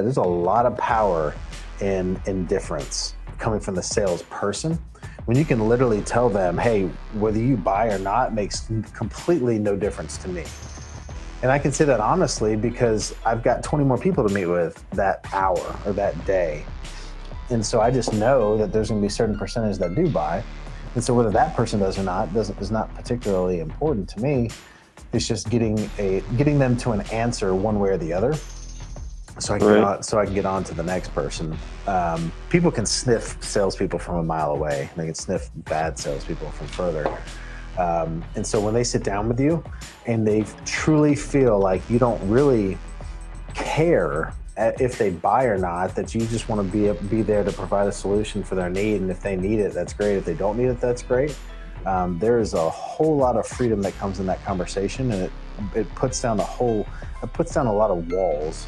There's a lot of power in indifference coming from the salesperson. When you can literally tell them, hey, whether you buy or not makes completely no difference to me. And I can say that honestly because I've got 20 more people to meet with that hour or that day. And so I just know that there's going to be a certain percentage that do buy. And so whether that person does or not doesn't is not particularly important to me. It's just getting a getting them to an answer one way or the other so I can right. get on, so I can get on to the next person. Um, people can sniff salespeople from a mile away. They can sniff bad salespeople from further. Um, and so when they sit down with you and they truly feel like you don't really care if they buy or not, that you just want to be be there to provide a solution for their need, and if they need it, that's great. If they don't need it, that's great. Um, there is a whole lot of freedom that comes in that conversation, and it it puts down a whole it puts down a lot of walls